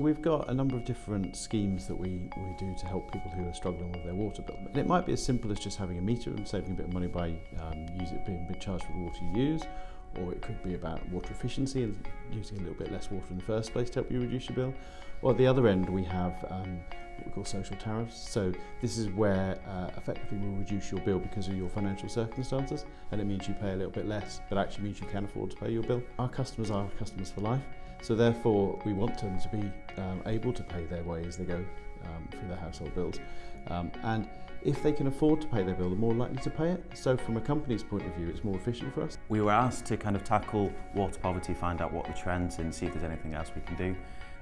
We've got a number of different schemes that we, we do to help people who are struggling with their water bill. And it might be as simple as just having a meter and saving a bit of money by um, use it being charged for the water you use, or it could be about water efficiency and using a little bit less water in the first place to help you reduce your bill. Or at the other end we have um, what we call social tariffs. So this is where uh, effectively we'll reduce your bill because of your financial circumstances and it means you pay a little bit less but actually means you can afford to pay your bill. Our customers are customers for life So therefore, we want them to be um, able to pay their way as they go um, through their household bills. Um, and if they can afford to pay their bill, they're more likely to pay it. So from a company's point of view, it's more efficient for us. We were asked to kind of tackle water poverty, find out what the trends and see if there's anything else we can do.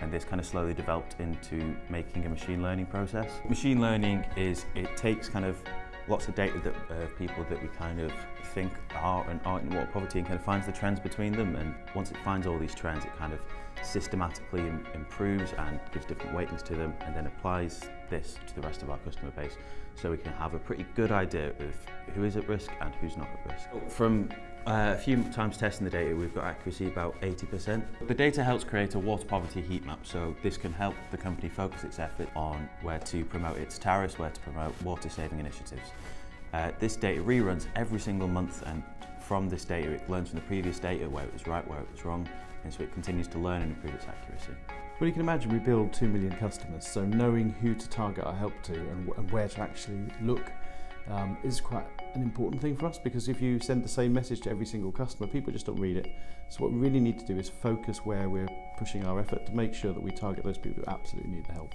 And this kind of slowly developed into making a machine learning process. Machine learning is, it takes kind of lots of data that uh, people that we kind of think are and aren't in water poverty and kind of finds the trends between them and once it finds all these trends it kind of systematically improves and gives different weightings to them and then applies this to the rest of our customer base so we can have a pretty good idea of who is at risk and who's not at risk. From uh, a few times testing the data, we've got accuracy about 80%. The data helps create a water poverty heat map, so this can help the company focus its effort on where to promote its tariffs, where to promote water saving initiatives. Uh, this data reruns every single month and from this data it learns from the previous data where it was right, where it was wrong, and so it continues to learn and improve its accuracy. Well, you can imagine we build 2 million customers, so knowing who to target our help to and, and where to actually look um, is quite an important thing for us because if you send the same message to every single customer, people just don't read it. So what we really need to do is focus where we're pushing our effort to make sure that we target those people who absolutely need the help.